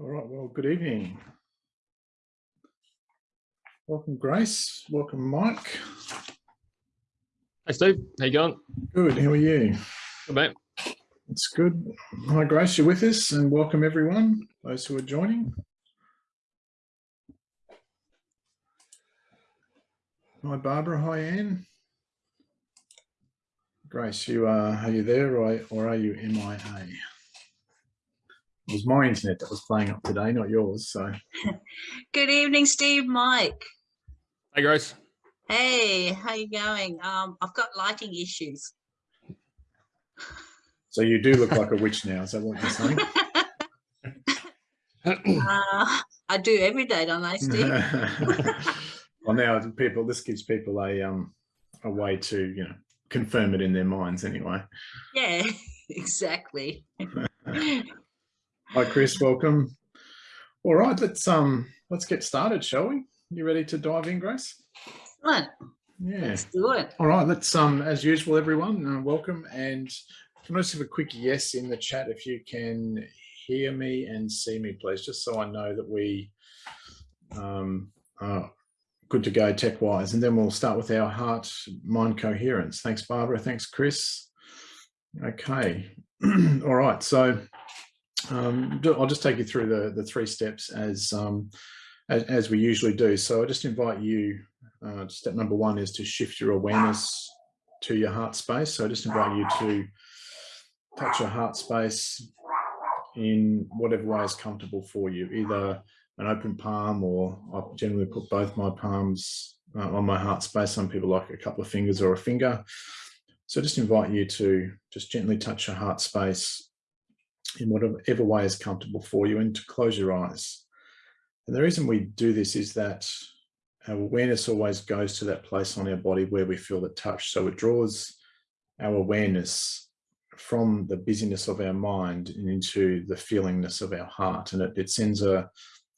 All right, well, good evening. Welcome, Grace. Welcome, Mike. Hey Steve, how you going? Good, how are you? Good mate. It's good. Hi, Grace, you're with us, and welcome everyone, those who are joining. Hi, Barbara. Hi, Anne. Grace, you are, are you there or, or are you MIA? It was my internet that was playing up today, not yours. So, Good evening, Steve, Mike. Hey Grace. Hey, how you going? Um, I've got lighting issues. so you do look like a witch now. Is that what you're saying? Uh, I do every day, don't I, Steve? well, now people, this gives people a um a way to you know confirm it in their minds anyway. yeah, exactly. Hi, Chris. Welcome. All right, let's um let's get started, shall we? You ready to dive in, Grace? Right, Yeah. let's do it. All right, let's um as usual, everyone, uh, welcome and can I just have a quick yes in the chat if you can hear me and see me, please, just so I know that we um are good to go tech wise, and then we'll start with our heart mind coherence. Thanks, Barbara. Thanks, Chris. Okay. All right. So um, I'll just take you through the the three steps as um as, as we usually do. So I just invite you uh, step number one is to shift your awareness to your heart space. So I just invite you to touch your heart space in whatever way is comfortable for you, either an open palm or I generally put both my palms uh, on my heart space. Some people like a couple of fingers or a finger. So just invite you to just gently touch your heart space in whatever way is comfortable for you and to close your eyes. And the reason we do this is that our awareness always goes to that place on our body where we feel the touch. So it draws our awareness from the busyness of our mind and into the feelingness of our heart. And it, it sends a,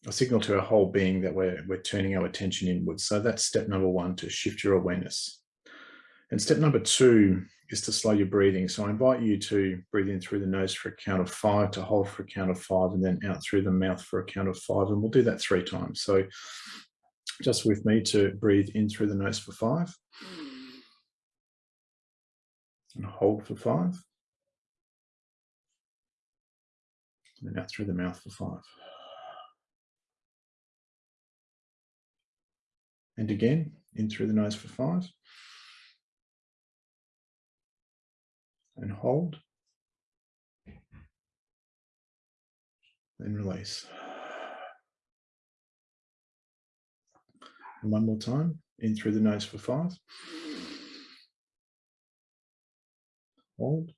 a, signal to our whole being that we're, we're turning our attention inwards. So that's step number one, to shift your awareness. And step number two is to slow your breathing. So I invite you to breathe in through the nose for a count of five, to hold for a count of five, and then out through the mouth for a count of five. And we'll do that three times. So just with me to breathe in through the nose for five and hold for five and then out through the mouth for five and again in through the nose for five and hold then release And one more time, in through the nose for five. Hold.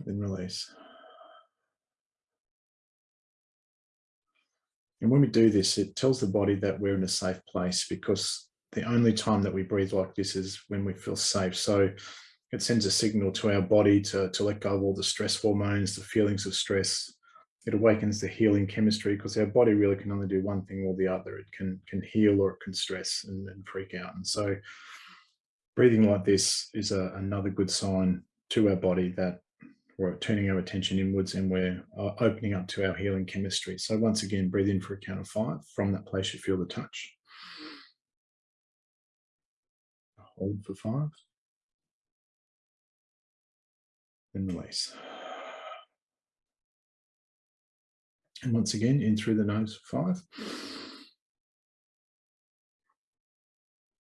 Then release. And when we do this, it tells the body that we're in a safe place because the only time that we breathe like this is when we feel safe. So it sends a signal to our body to, to let go of all the stress hormones, the feelings of stress, it awakens the healing chemistry because our body really can only do one thing or the other. It can can heal or it can stress and, and freak out. And so breathing like this is a, another good sign to our body that we're turning our attention inwards and we're uh, opening up to our healing chemistry. So once again, breathe in for a count of five. From that place, you feel the touch. Hold for five. Then release. And once again, in through the nose, five.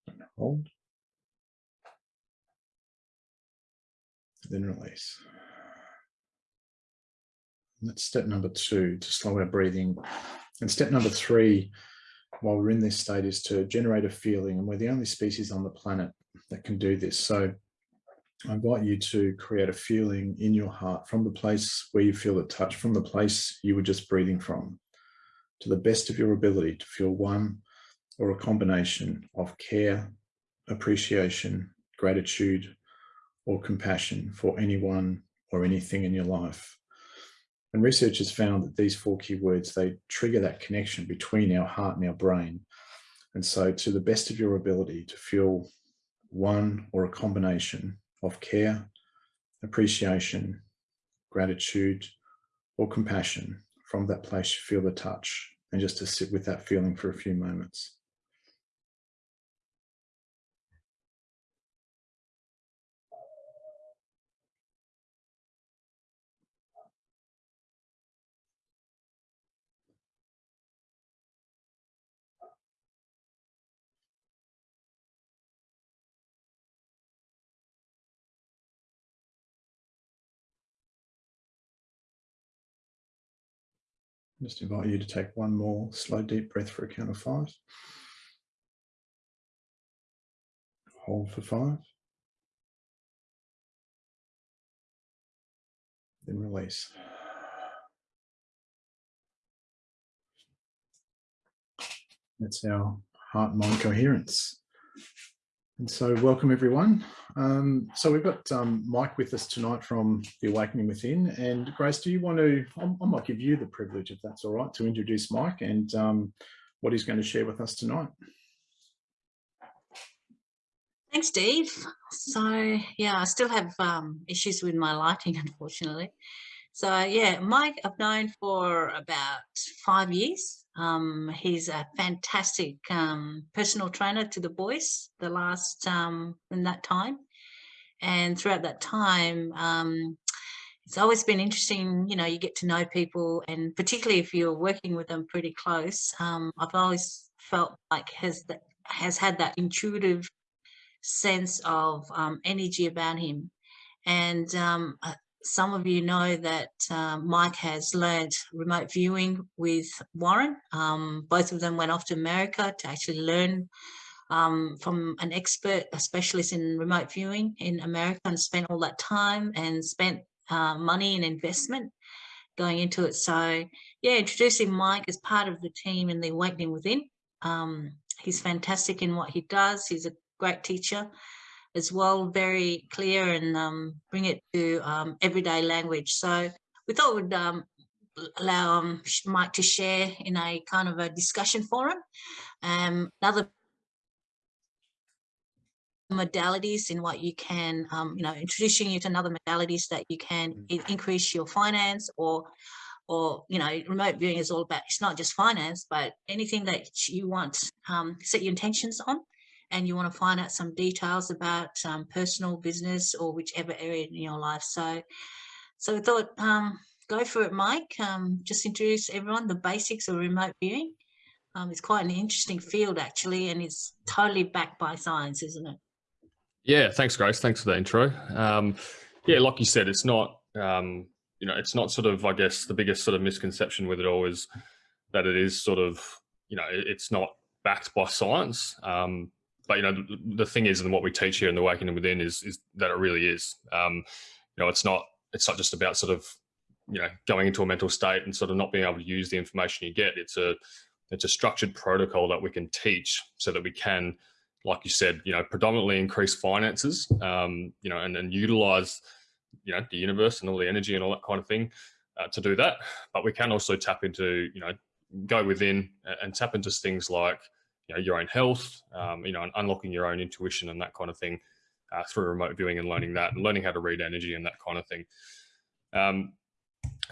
And hold. Then release. And that's step number two, to slow our breathing. And step number three, while we're in this state, is to generate a feeling. And we're the only species on the planet that can do this. So I invite you to create a feeling in your heart from the place where you feel the touch, from the place you were just breathing from, to the best of your ability to feel one or a combination of care, appreciation, gratitude, or compassion for anyone or anything in your life. And research has found that these four key words, they trigger that connection between our heart and our brain. And so to the best of your ability to feel one or a combination of care, appreciation, gratitude, or compassion. From that place, you feel the touch and just to sit with that feeling for a few moments. Just invite you to take one more slow, deep breath for a count of five. Hold for five. Then release. That's our heart mind coherence. And so welcome everyone. Um, so we've got um, Mike with us tonight from The Awakening Within. And Grace, do you want to, I, might give you the privilege, if that's all right, to introduce Mike and um, what he's going to share with us tonight. Thanks, Steve. So yeah, I still have um, issues with my lighting, unfortunately. So yeah, Mike I've known for about five years. Um, he's a fantastic um, personal trainer to the boys the last um, in that time. And throughout that time, um, it's always been interesting, you know, you get to know people and particularly if you're working with them pretty close, um, I've always felt like has that has had that intuitive sense of um, energy about him. And um, uh, some of you know that uh, Mike has learned remote viewing with Warren. Um, both of them went off to America to actually learn um, from an expert, a specialist in remote viewing in America and spent all that time and spent uh, money and investment going into it. So yeah, introducing Mike as part of the team in the Awakening Within. Um, he's fantastic in what he does. He's a great teacher as well, very clear and um, bring it to um, everyday language. So we thought we'd um, allow um, Mike to share in a kind of a discussion forum. Um, another modalities in what you can, um, you know, introducing you to another modalities that you can mm. increase your finance or or you know remote viewing is all about it's not just finance but anything that you want um, set your intentions on and you want to find out some details about um, personal business or whichever area in your life. So, so we thought, um, go for it, Mike. Um, just introduce everyone the basics of remote viewing. Um, it's quite an interesting field actually, and it's totally backed by science, isn't it? Yeah, thanks, Grace. Thanks for the intro. Um, yeah, like you said, it's not, um, you know, it's not sort of, I guess, the biggest sort of misconception with it all is that it is sort of, you know, it's not backed by science. Um, but you know, the, the, thing is, and what we teach here in the Awakening Within is is that it really is. Um, you know, it's not it's not just about sort of you know going into a mental state and sort of not being able to use the information you get. It's a it's a structured protocol that we can teach so that we can, like you said, you know, predominantly increase finances, um, you know, and, and utilize, you know, the universe and all the energy and all that kind of thing uh, to do that. But we can also tap into, you know, go within and tap into things like, you know, your own health, um, you know, and unlocking your own intuition and that kind of thing uh, through remote viewing and learning that and learning how to read energy and that kind of thing. Um,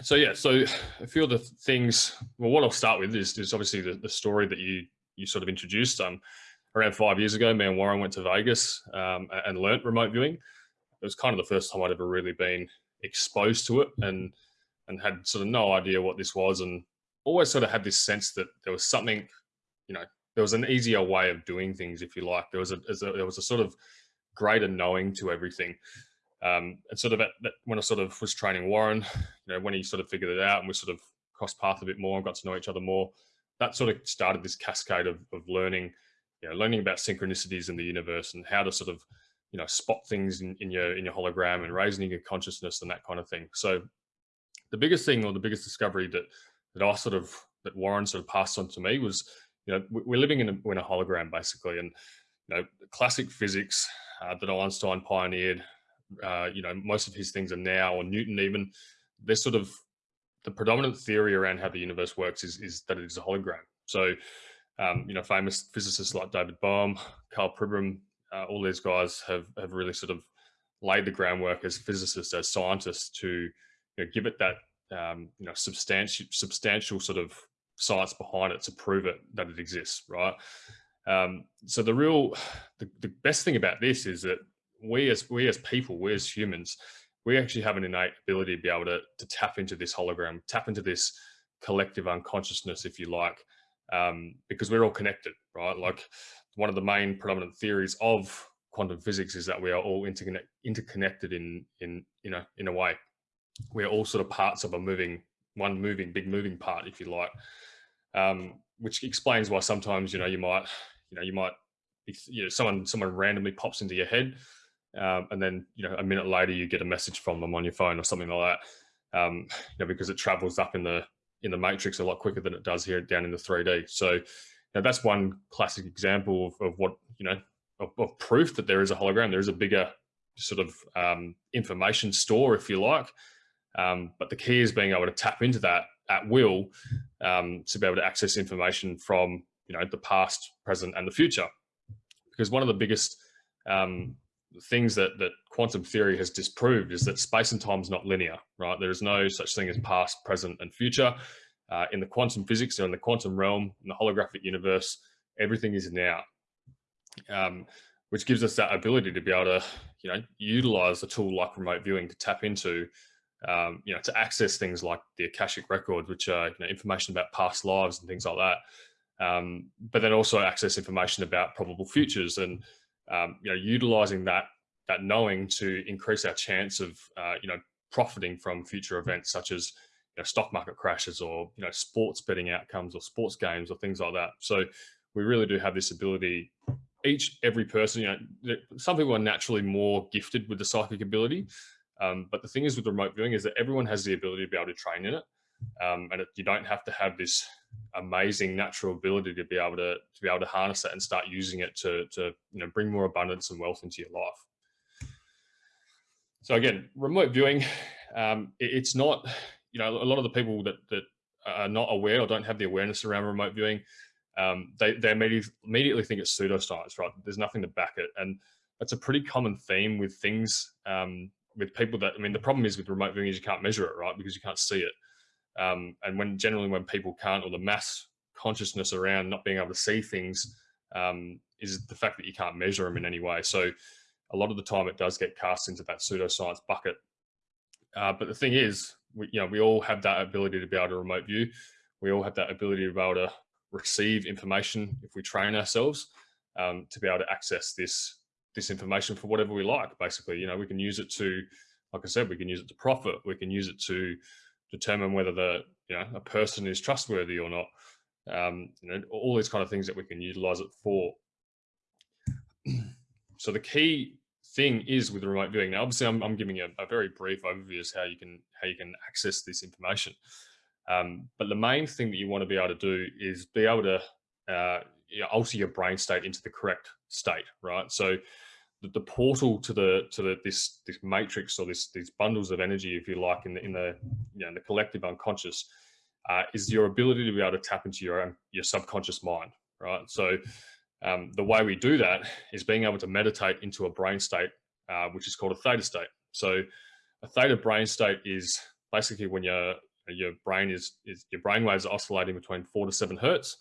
so yeah, so a few of the things, well, what I'll start with is, is obviously the, the story that you you sort of introduced. Um, around five years ago, me and Warren went to Vegas um, and learnt remote viewing. It was kind of the first time I'd ever really been exposed to it and and had sort of no idea what this was and always sort of had this sense that there was something, you know, there was an easier way of doing things, if you like. There was a, there was a sort of greater knowing to everything. Um, and sort of at, when I sort of was training Warren, you know, when he sort of figured it out and we sort of crossed path a bit more and got to know each other more, that sort of started this cascade of, of learning, you know, learning about synchronicities in the universe and how to sort of, you know, spot things in, in your in your hologram and raising your consciousness and that kind of thing. So the biggest thing or the biggest discovery that that I sort of that Warren sort of passed on to me was you know, we're living in a, in a hologram basically, and you know, classic physics uh, that Einstein pioneered. Uh, you know, most of his things are now, or Newton even, they're sort of the predominant theory around how the universe works is, is that it is a hologram. So, um, you know, famous physicists like David Bohm, Karl Pribram, uh, all these guys have have really sort of laid the groundwork as physicists, as scientists, to you know, give it that um, you know substantial substantial sort of science behind it to prove it that it exists, right? Um, so the real the, the best thing about this is that we as we as people, we as humans, we actually have an innate ability to be able to, to tap into this hologram, tap into this collective unconsciousness, if you like, um, because we're all connected, right? Like one of the main predominant theories of quantum physics is that we are all interconnect, interconnected in in you know in a way. We're all sort of parts of a moving one moving big moving part, if you like, um, which explains why sometimes you know you might you know you might you know someone someone randomly pops into your head, um, and then you know a minute later you get a message from them on your phone or something like that, um, you know because it travels up in the in the matrix a lot quicker than it does here down in the 3D. So now that's one classic example of, of what, you know, of, of, proof that there is a hologram. There is a bigger sort of um, information store, if you like. Um, but the key is being able to tap into that at will um, to be able to access information from, you know, the past, present, and the future. Because one of the biggest um, things that, that quantum theory has disproved is that space and time is not linear, right? There is no such thing as past, present, and future. Uh, in the quantum physics or in the quantum realm, in the holographic universe, everything is now, um, which gives us that ability to be able to, you know, utilize a tool like remote viewing to tap into, um, you know, to access things like the Akashic records, which are you know, information about past lives and things like that. Um, but then also access information about probable futures and, um, you know, utilizing that that knowing to increase our chance of, uh, you know, profiting from future events such as you know, stock market crashes or you know sports betting outcomes or sports games or things like that. So we really do have this ability. Each every person, you know, some people are naturally more gifted with the psychic ability, um, but the thing is with remote viewing is that everyone has the ability to be able to train in it, um, and it, you don't have to have this amazing natural ability to be able to to be able to harness that and start using it to to you know bring more abundance and wealth into your life. So again, remote viewing, um, it, it's not you know, a lot of the people that, that are not aware or don't have the awareness around remote viewing, um, they, they immediately, immediately think it's pseudoscience, right? There's nothing to back it. And that's a pretty common theme with things, um, with people that, I mean, the problem is with remote viewing is you can't measure it, right? Because you can't see it. Um, and when generally when people can't, or the mass consciousness around not being able to see things um, is the fact that you can't measure them in any way. So a lot of the time it does get cast into that pseudoscience bucket. Uh, but the thing is, we, you know, we all have that ability to be able to remote view. We all have that ability to be able to receive information if we train ourselves um, to be able to access this this information for whatever we like. Basically, you know, we can use it to, like I said, we can use it to profit. We can use it to determine whether the you know a person is trustworthy or not. Um, you know, all these kind of things that we can utilize it for. so the key thing is with remote viewing. Now, obviously, I'm, I'm giving a, a, very brief overview as how you can how you can access this information. Um, but the main thing that you want to be able to do is be able to uh, you know, alter your brain state into the correct state, right? So the, the, portal to the to the this this matrix or this these bundles of energy, if you like, in the in the you know in the collective unconscious, uh, is your ability to be able to tap into your own your subconscious mind, right? So um, the way we do that is being able to meditate into a brain state, uh, which is called a theta state. So a theta brain state is basically when your your brain is, is your brain waves are oscillating between four to seven hertz.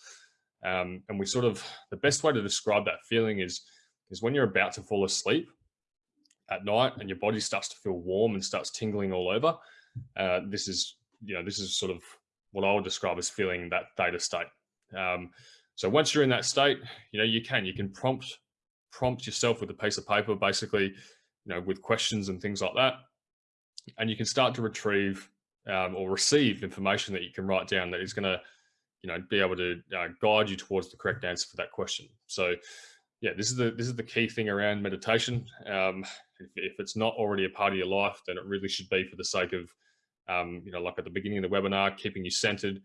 Um, and we sort of, the best way to describe that feeling is, is when you're about to fall asleep at night and your body starts to feel warm and starts tingling all over. Uh, this is, you know, this is sort of what I would describe as feeling that theta state. Um, so once you're in that state, you know, you can, you can prompt, prompt yourself with a piece of paper, basically, you know, with questions and things like that. And you can start to retrieve um, or receive information that you can write down that is going to, you know, be able to uh, guide you towards the correct answer for that question. So yeah, this is the, this is the key thing around meditation. Um, if, if it's not already a part of your life, then it really should be for the sake of, um, you know, like at the beginning of the webinar, keeping you centered,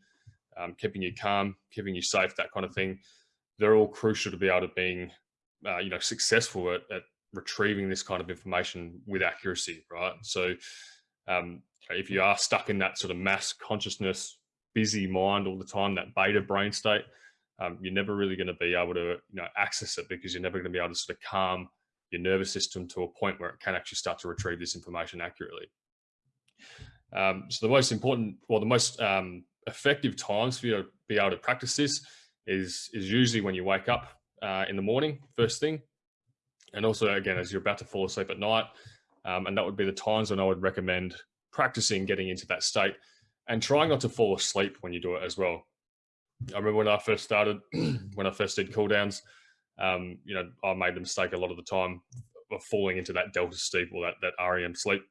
um, keeping you calm, keeping you safe, that kind of thing. They're all crucial to be able to being, uh, you know, successful at, at, retrieving this kind of information with accuracy, right? So um, if you are stuck in that sort of mass consciousness, busy mind all the time, that beta brain state, um, you're never really going to be able to, you know, access it because you're never going to be able to sort of calm your nervous system to a point where it can actually start to retrieve this information accurately. Um, so the most important, or the most um, effective times for you to be able to practice this is, is usually when you wake up uh, in the morning, first thing. And also, again, as you're about to fall asleep at night. Um, and that would be the times when I would recommend practicing getting into that state and trying not to fall asleep when you do it as well. I remember when I first started, when I first did cool downs, um, you know, I made the mistake a lot of the time of falling into that delta sleep or that, that REM sleep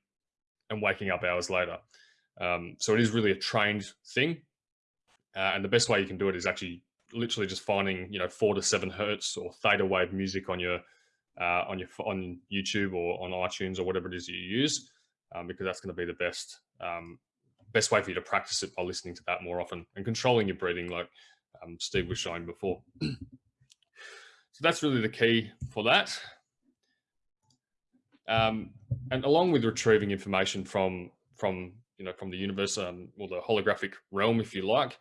and waking up hours later. Um, so it is really a trained thing. Uh, and the best way you can do it is actually literally just finding, you know, four to seven hertz or theta wave music on your, uh, on your, on YouTube or on iTunes or whatever it is you use, um, because that's going to be the best, um, best way for you to practice it by listening to that more often and controlling your breathing like um, Steve was showing before. so that's really the key for that. Um, and along with retrieving information from from you know from the universe um, or the holographic realm, if you like,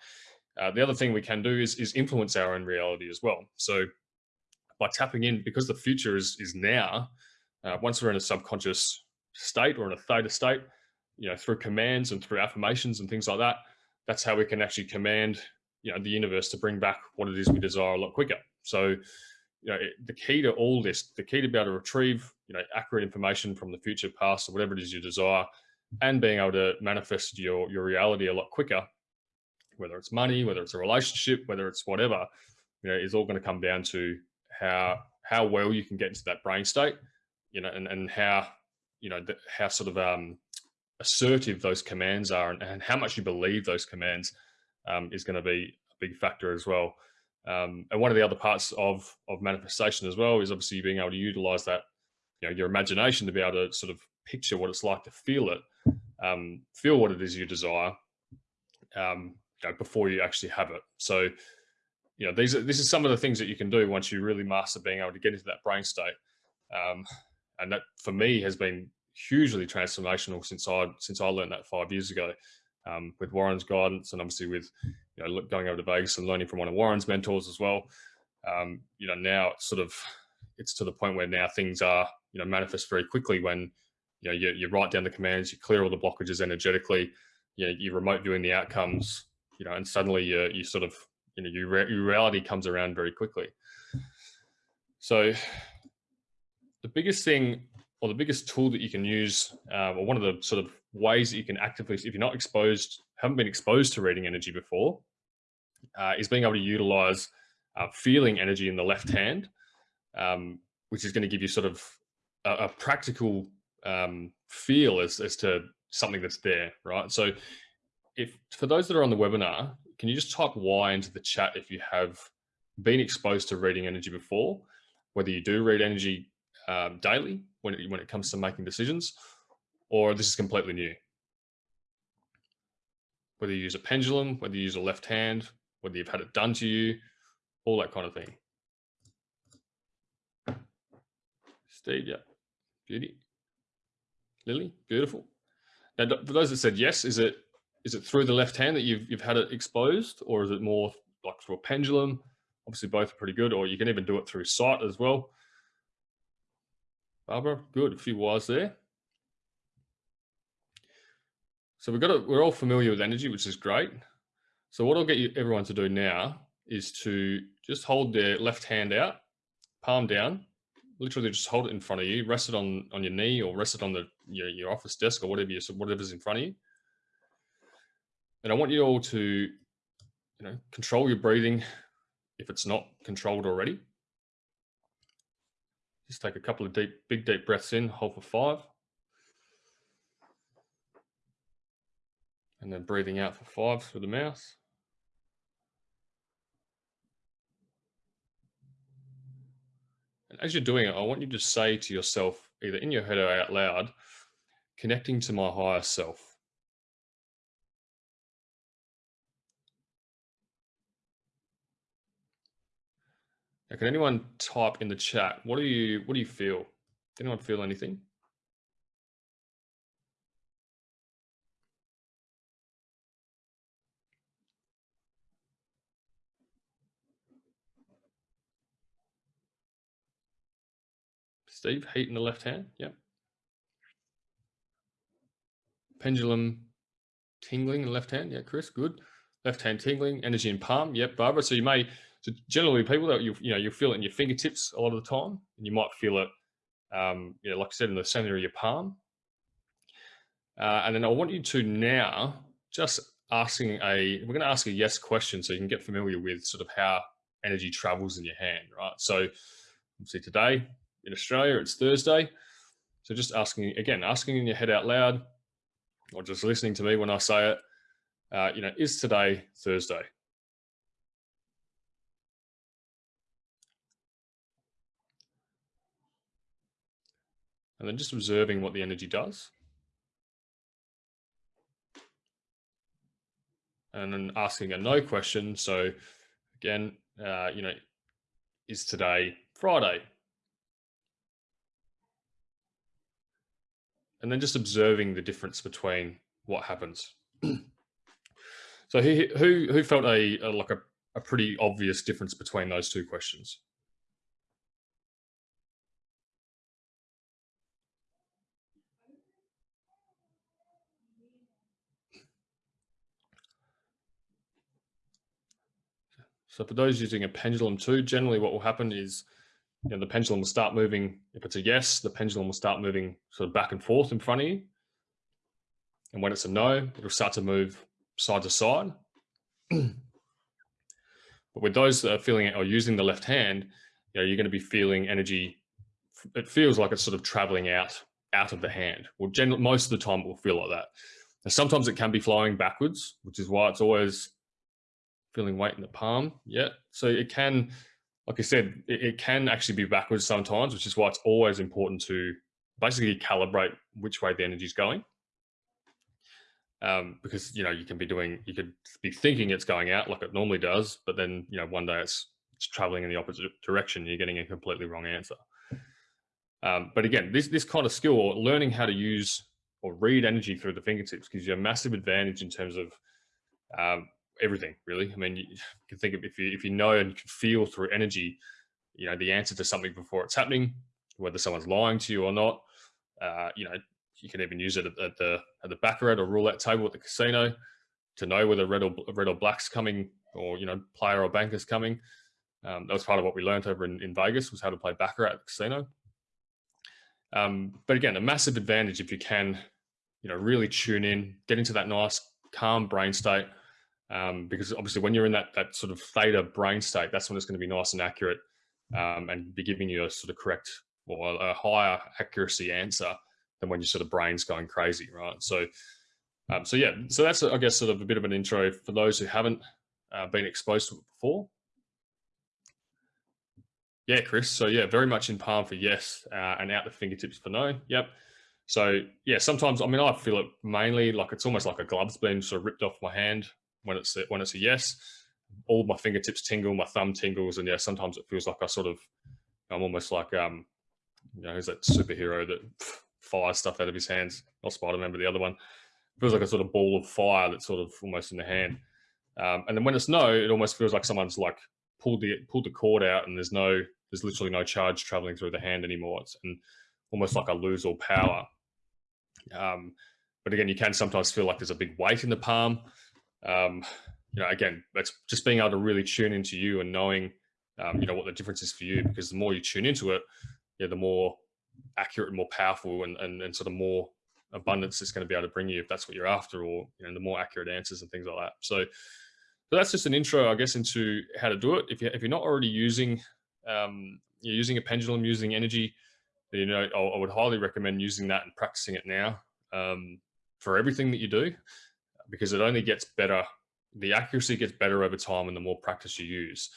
uh, the other thing we can do is is influence our own reality as well. So by tapping in, because the future is is now, uh, once we're in a subconscious state or in a theta state, you know, through commands and through affirmations and things like that, that's how we can actually command you know the universe to bring back what it is we desire a lot quicker. So you know, the key to all this, the key to be able to retrieve, you know, accurate information from the future, past, or whatever it is you desire, and being able to manifest your your reality a lot quicker, whether it's money, whether it's a relationship, whether it's whatever, you know, is all going to come down to how how well you can get into that brain state, you know, and and how you know the, how sort of um, assertive those commands are, and, and how much you believe those commands um, is going to be a big factor as well. Um, and one of the other parts of of manifestation as well is obviously being able to utilize that, you know, your imagination to be able to sort of picture what it's like to feel it, um, feel what it is you desire, um, you know, before you actually have it. So, you know, these are this is some of the things that you can do once you really master being able to get into that brain state. Um, and that for me has been hugely transformational since I since I learned that five years ago um, with Warren's guidance and obviously with you know going over to Vegas and learning from one of Warren's mentors as well. Um, you know now it's sort of it's to the point where now things are you know manifest very quickly when you know you, you write down the commands, you clear all the blockages energetically, you know you remote viewing the outcomes, you know, and suddenly you you sort of you know your, your reality comes around very quickly. So the biggest thing or the biggest tool that you can use, uh, or one of the sort of ways that you can actively, if you're not exposed, haven't been exposed to reading energy before, uh, is being able to utilize uh, feeling energy in the left hand, um, which is going to give you sort of a, a practical um, feel as, as to something that's there, right? So if for those that are on the webinar, can you just type Y into the chat if you have been exposed to reading energy before, whether you do read energy um, daily when it, when it comes to making decisions, or this is completely new. Whether you use a pendulum, whether you use a left hand, whether you've had it done to you, all that kind of thing. Steve, yeah, beauty. Lily, beautiful. Now, for those that said yes, is it is it through the left hand that you've you've had it exposed, or is it more like through a pendulum? Obviously, both are pretty good, or you can even do it through sight as well. Barbara, good, a few wires there. So we've got a, we're all familiar with energy, which is great. So what I'll get you, everyone to do now is to just hold their left hand out, palm down, literally just hold it in front of you, rest it on, on your knee or rest it on the, your, your office desk or whatever you, whatever's in front of you. And I want you all to, you know, control your breathing if it's not controlled already. Just take a couple of deep, big, deep breaths in, hold for five. And then breathing out for five through the mouth. And as you're doing it, I want you to say to yourself, either in your head or out loud, connecting to my higher self. Now, can anyone type in the chat? What do you what do you feel? Anyone feel anything? Steve, heat in the left hand. Yep. Pendulum tingling in left hand. Yeah, Chris, good. Left hand tingling, energy in palm. Yep, Barbara. So you may, so generally people that you, you know, you feel it in your fingertips a lot of the time and you might feel it, um, you know, like I said, in the center of your palm. Uh, and then I want you to now just asking a, we're going to ask a yes question so you can get familiar with sort of how energy travels in your hand, right? So see today in Australia, it's Thursday. So just asking, again, asking in your head out loud or just listening to me when I say it, uh, you know, is today Thursday? And then just observing what the energy does. And then asking a no question. So again, uh, you know, is today Friday? And then just observing the difference between what happens. so who, who, who felt a, a like a, a pretty obvious difference between those two questions? So for those using a pendulum too, generally what will happen is you know, the pendulum will start moving. If it's a yes, the pendulum will start moving sort of back and forth in front of you. And when it's a no, it'll start to move side to side. but with those that are feeling it or using the left hand, you know, you're going to be feeling energy. It feels like it's sort of traveling out out of the hand. Well, generally, most of the time it will feel like that. And sometimes it can be flowing backwards, which is why it's always feeling weight in the palm. Yeah. So it can, like I said, it, it, can actually be backwards sometimes, which is why it's always important to basically calibrate which way the energy is going. Um, because, you know, you can be doing, you could be thinking it's going out like it normally does, but then, you know, one day it's, it's traveling in the opposite direction. You're getting a completely wrong answer. Um, but again, this, this kind of skill or learning how to use or read energy through the fingertips gives you a massive advantage in terms of um, everything really. I mean, you can think of if you if you know and you can feel through energy, you know, the answer to something before it's happening, whether someone's lying to you or not. Uh, you know, you can even use it at, at the at the baccarat or roulette table at the casino to know whether red or red or black's coming, or you know, player or banker's coming. Um, that was part of what we learned over in, in Vegas was how to play baccarat at the casino. Um, but again, a massive advantage if you can, you know, really tune in, get into that nice calm brain state, um, because obviously when you're in that that sort of theta brain state, that's when it's going to be nice and accurate um, and be giving you a sort of correct or a higher accuracy answer than when your sort of brain's going crazy, right? So, um, so yeah, so that's I guess sort of a bit of an intro for those who haven't uh, been exposed to it before. Yeah, Chris. So yeah, very much in palm for yes, uh, and out the fingertips for no. Yep. So yeah, sometimes I mean I feel it mainly like it's almost like a glove's been sort of ripped off my hand when it's a, when it's a yes. All my fingertips tingle, my thumb tingles, and yeah, sometimes it feels like I sort of I'm almost like um, you know, who's that superhero that fires stuff out of his hands? Not Spider-Man, but the other one. It feels like a sort of ball of fire that's sort of almost in the hand. Um, and then when it's no, it almost feels like someone's like pulled the pulled the cord out, and there's no there's literally no charge traveling through the hand anymore. It's and almost like I lose all power. Um, but again, you can sometimes feel like there's a big weight in the palm um, you know, again, that's just being able to really tune into you and knowing, um, you know, what the difference is for you. Because the more you tune into it, yeah, the more accurate and more powerful and, and, and sort of more abundance it's going to be able to bring you if that's what you're after, or you know, the more accurate answers and things like that. So, so that's just an intro, I guess, into how to do it. If you if you're not already using um, you're using a pendulum, using energy, you know, I, I, would highly recommend using that and practicing it now um, for everything that you do because it only gets better. The accuracy gets better over time and the more practice you use.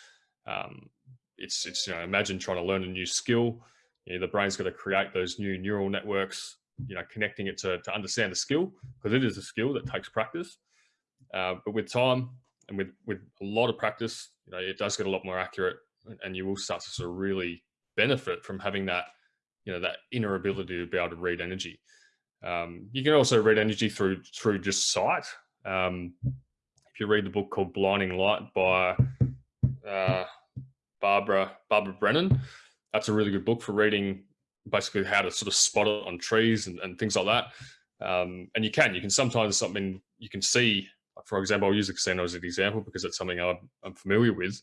Um, it's, it's, you know, imagine trying to learn a new skill. You know, the brain's got to create those new neural networks, you know, connecting it to, to understand the skill because it is a skill that takes practice. Uh, but with time and with, with a lot of practice, you know, it does get a lot more accurate and you will start to sort of really benefit from having that, you know, that inner ability to be able to read energy. Um, you can also read energy through through just sight. Um, if you read the book called Blinding Light by uh, Barbara Barbara Brennan, that's a really good book for reading basically how to sort of spot it on trees and, and things like that. Um, and you can, you can sometimes something, you can see, for example, I'll use the casino as an example because it's something I'm, I'm familiar with.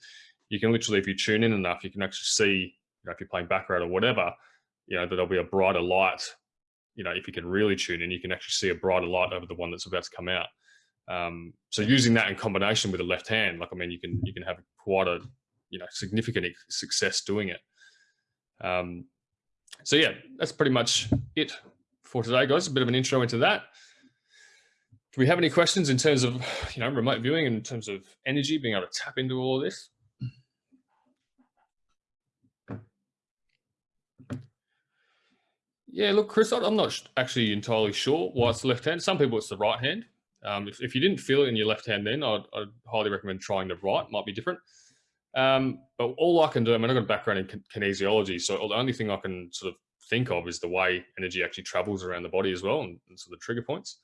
You can literally, if you tune in enough, you can actually see, you know, if you're playing baccarat or whatever, you know, that there'll be a brighter light. You know, if you can really tune in, you can actually see a brighter light over the one that's about to come out. Um, so using that in combination with the left hand, like I mean, you can you can have quite a you know significant success doing it. Um, so yeah, that's pretty much it for today, guys. A bit of an intro into that. Do we have any questions in terms of you know remote viewing in terms of energy, being able to tap into all of this? Yeah, look, Chris, I'm not actually entirely sure why it's the left hand. Some people it's the right hand. Um, if, if you didn't feel it in your left hand, then I'd, I'd highly recommend trying the right. Might be different. Um, but all I can do, I mean, I've got a background in kin- kinesiology, so the only thing I can sort of think of is the way energy actually travels around the body as well, and, and sort of the trigger points.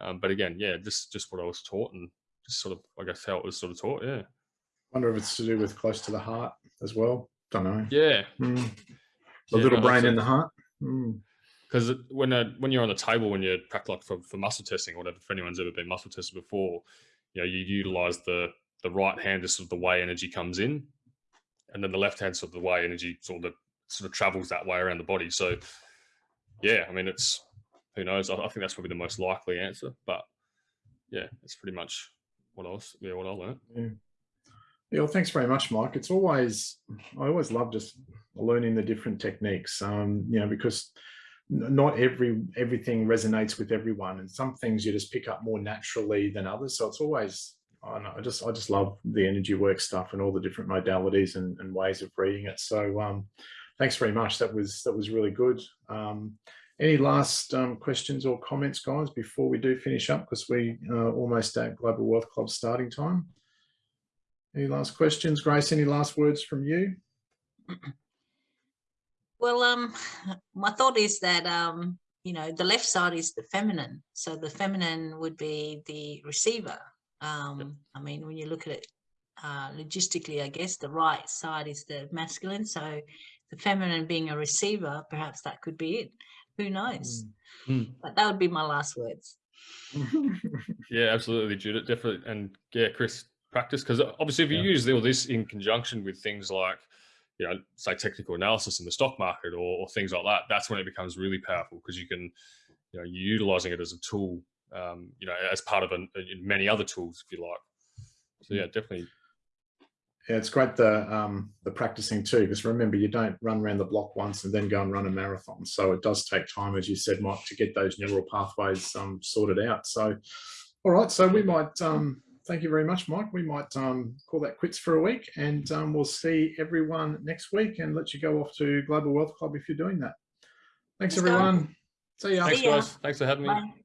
Um, but again, yeah, just just what I was taught, and just sort of, I guess, how it was sort of taught. Yeah, wonder if it's to do with close to the heart as well. Don't know. yeah. Mm. The Yeah, little no, brain in the heart. Mm. because when uh, when you're on the table when you're like for, for muscle testing or whatever if anyone's ever been muscle tested before you know you utilize the the right hand is sort of the way energy comes in and then the left hand sort of the way energy sort of sort of travels that way around the body so yeah i mean it's who knows i, I think that's probably the most likely answer but yeah it's pretty much what else yeah what i learned Yeah. Yeah, well, thanks very much, Mike. It's always, I always love just learning the different techniques, um, you know, because not every everything resonates with everyone, and some things you just pick up more naturally than others. So it's always, I I just I just love the energy work stuff and all the different modalities and, and ways of reading it. So um, thanks very much. That was that was really good. Um, any last um, questions or comments, guys, before we do finish up? Because we are almost at Global Wealth Club starting time. Any last questions? Grace, any last words from you? Well, um, my thought is that um, you know, the left side is the feminine, so the feminine would be the receiver. Um, I mean, when you look at it uh, logistically, I guess the right side is the masculine. So the feminine being a receiver, perhaps that could be it. Who knows? Mm. But that would be my last words. Yeah, absolutely, Judith. Definitely, and yeah, Chris, practice because obviously, if you Yeah. use all this in conjunction with things like, you know, say technical analysis in the stock market or, or things like that, that's when it becomes really powerful because you can, you know, you're utilizing it as a tool, um, you know, as part of an, many other tools, if you like. So yeah, definitely. Yeah, it's great the um, the practicing too, because remember you don't run around the block once and then go and run a marathon. So it does take time, as you said, Mike, to get those neural pathways um, sorted out. So, all right, so we might um, thank you very much, Mike. We might um, call that quits for a week, and um, we'll see everyone next week, and let you go off to Global Wealth Club if you're doing that. Thanks, Thanks, guys. everyone. See ya. Thanks, ya. guys. Thanks for having me. Bye.